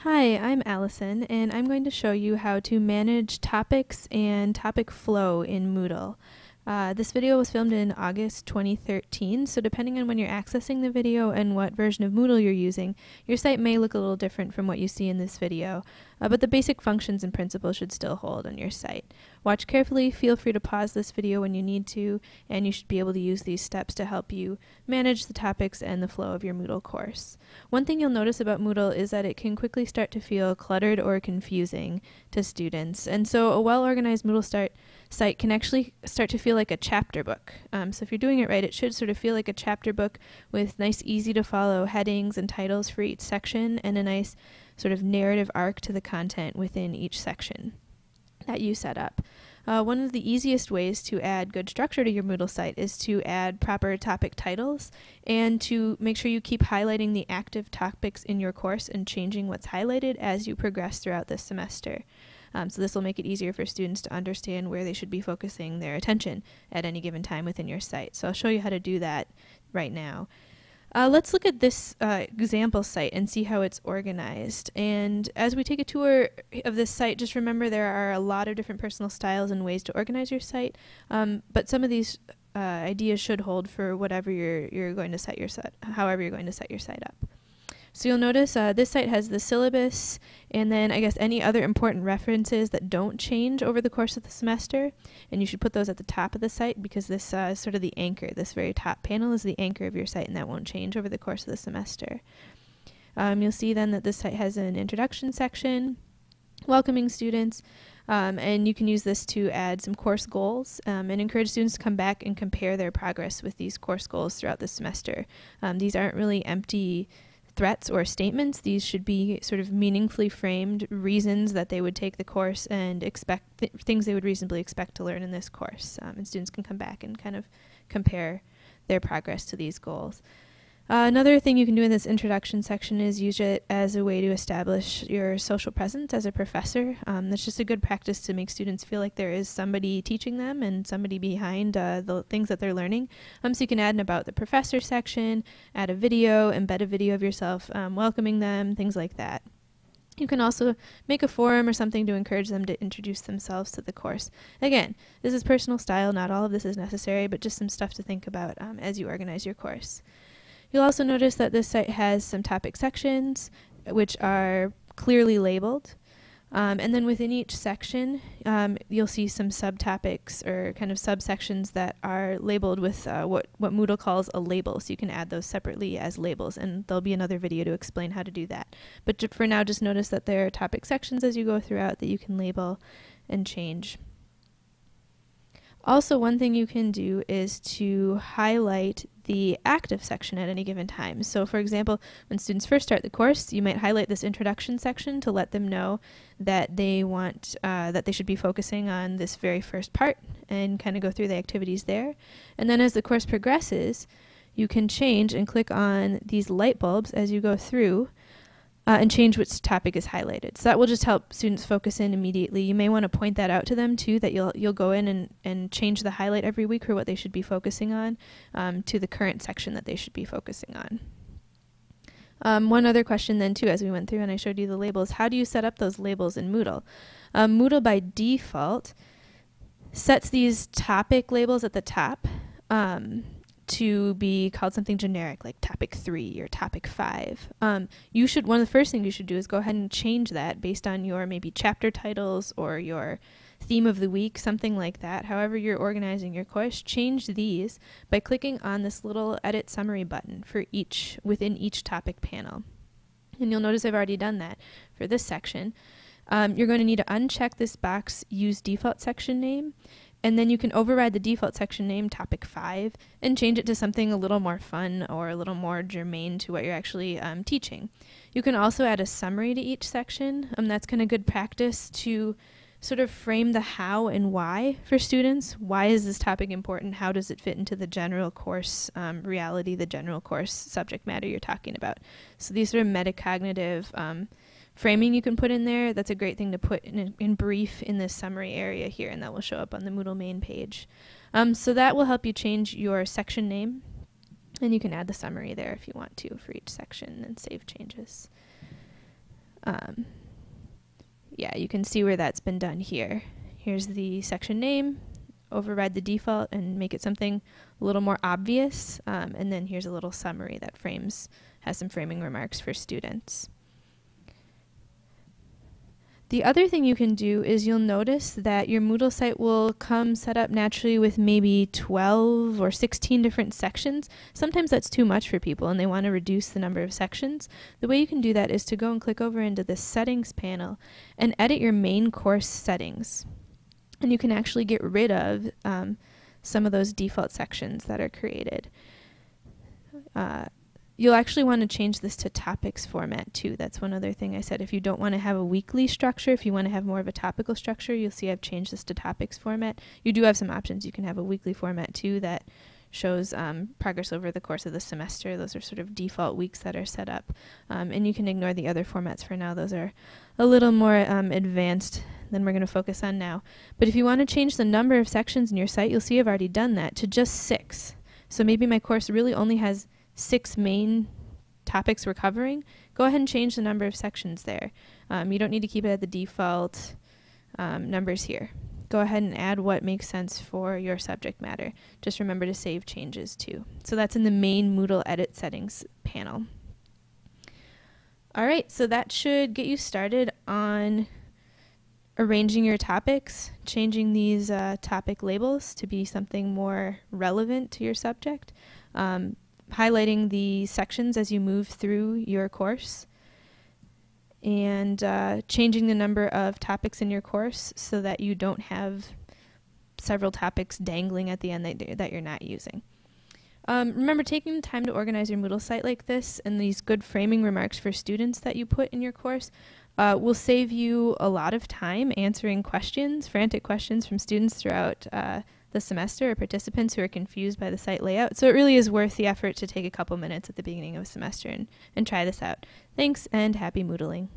Hi, I'm Allison, and I'm going to show you how to manage topics and topic flow in Moodle. Uh, this video was filmed in August 2013, so depending on when you're accessing the video and what version of Moodle you're using, your site may look a little different from what you see in this video, uh, but the basic functions and principles should still hold on your site. Watch carefully, feel free to pause this video when you need to, and you should be able to use these steps to help you manage the topics and the flow of your Moodle course. One thing you'll notice about Moodle is that it can quickly start to feel cluttered or confusing to students, and so a well-organized Moodle start site can actually start to feel like a chapter book. Um, so if you're doing it right, it should sort of feel like a chapter book with nice, easy to follow headings and titles for each section and a nice sort of narrative arc to the content within each section that you set up. Uh, one of the easiest ways to add good structure to your Moodle site is to add proper topic titles and to make sure you keep highlighting the active topics in your course and changing what's highlighted as you progress throughout the semester. Um, so this will make it easier for students to understand where they should be focusing their attention at any given time within your site. So I'll show you how to do that right now. Uh, let's look at this uh, example site and see how it's organized. And as we take a tour of this site, just remember there are a lot of different personal styles and ways to organize your site, um, but some of these uh, ideas should hold for whatever you're, you're going to set your set, however you're going to set your site up. So you'll notice uh, this site has the syllabus and then I guess any other important references that don't change over the course of the semester. And you should put those at the top of the site because this uh, is sort of the anchor. This very top panel is the anchor of your site and that won't change over the course of the semester. Um, you'll see then that this site has an introduction section, welcoming students, um, and you can use this to add some course goals um, and encourage students to come back and compare their progress with these course goals throughout the semester. Um, these aren't really empty threats or statements. These should be sort of meaningfully framed reasons that they would take the course and expect th things they would reasonably expect to learn in this course. Um, and students can come back and kind of compare their progress to these goals. Uh, another thing you can do in this introduction section is use it as a way to establish your social presence as a professor. Um, that's just a good practice to make students feel like there is somebody teaching them and somebody behind uh, the things that they're learning. Um, so you can add an about the professor section, add a video, embed a video of yourself um, welcoming them, things like that. You can also make a forum or something to encourage them to introduce themselves to the course. Again, this is personal style, not all of this is necessary, but just some stuff to think about um, as you organize your course. You'll also notice that this site has some topic sections which are clearly labeled. Um, and then within each section, um, you'll see some subtopics or kind of subsections that are labeled with uh, what, what Moodle calls a label. So you can add those separately as labels, and there'll be another video to explain how to do that. But for now, just notice that there are topic sections as you go throughout that you can label and change. Also, one thing you can do is to highlight the active section at any given time. So for example, when students first start the course, you might highlight this introduction section to let them know that they want, uh, that they should be focusing on this very first part and kind of go through the activities there. And then as the course progresses, you can change and click on these light bulbs as you go through uh, and change which topic is highlighted. So that will just help students focus in immediately. You may want to point that out to them too, that you'll you'll go in and, and change the highlight every week for what they should be focusing on um, to the current section that they should be focusing on. Um, one other question then too, as we went through and I showed you the labels, how do you set up those labels in Moodle? Um, Moodle by default sets these topic labels at the top. Um, to be called something generic like topic three or topic five. Um, you should one of the first things you should do is go ahead and change that based on your maybe chapter titles or your theme of the week, something like that. However you're organizing your course, change these by clicking on this little edit summary button for each within each topic panel. And you'll notice I've already done that for this section. Um, you're going to need to uncheck this box use default section name and then you can override the default section name, topic 5, and change it to something a little more fun or a little more germane to what you're actually um, teaching. You can also add a summary to each section. Um, that's kind of good practice to sort of frame the how and why for students. Why is this topic important? How does it fit into the general course um, reality, the general course subject matter you're talking about? So these sort of metacognitive um, framing you can put in there. That's a great thing to put in, in brief in this summary area here, and that will show up on the Moodle main page. Um, so that will help you change your section name, and you can add the summary there if you want to for each section and save changes. Um, yeah, you can see where that's been done here. Here's the section name, override the default and make it something a little more obvious. Um, and then here's a little summary that frames, has some framing remarks for students. The other thing you can do is you'll notice that your Moodle site will come set up naturally with maybe 12 or 16 different sections. Sometimes that's too much for people and they want to reduce the number of sections. The way you can do that is to go and click over into the settings panel and edit your main course settings. And you can actually get rid of um, some of those default sections that are created. Uh, You'll actually want to change this to topics format too. That's one other thing I said. If you don't want to have a weekly structure, if you want to have more of a topical structure, you'll see I've changed this to topics format. You do have some options. You can have a weekly format too that shows um, progress over the course of the semester. Those are sort of default weeks that are set up. Um, and you can ignore the other formats for now. Those are a little more um, advanced than we're going to focus on now. But if you want to change the number of sections in your site, you'll see I've already done that to just six. So maybe my course really only has six main topics we're covering, go ahead and change the number of sections there. Um, you don't need to keep it at the default um, numbers here. Go ahead and add what makes sense for your subject matter. Just remember to save changes too. So that's in the main Moodle edit settings panel. All right, so that should get you started on arranging your topics, changing these uh, topic labels to be something more relevant to your subject. Um, highlighting the sections as you move through your course and uh, changing the number of topics in your course so that you don't have several topics dangling at the end that, that you're not using. Um, remember, taking the time to organize your Moodle site like this and these good framing remarks for students that you put in your course uh, will save you a lot of time answering questions, frantic questions from students throughout uh, the semester or participants who are confused by the site layout. So it really is worth the effort to take a couple minutes at the beginning of a semester and, and try this out. Thanks and happy Moodling.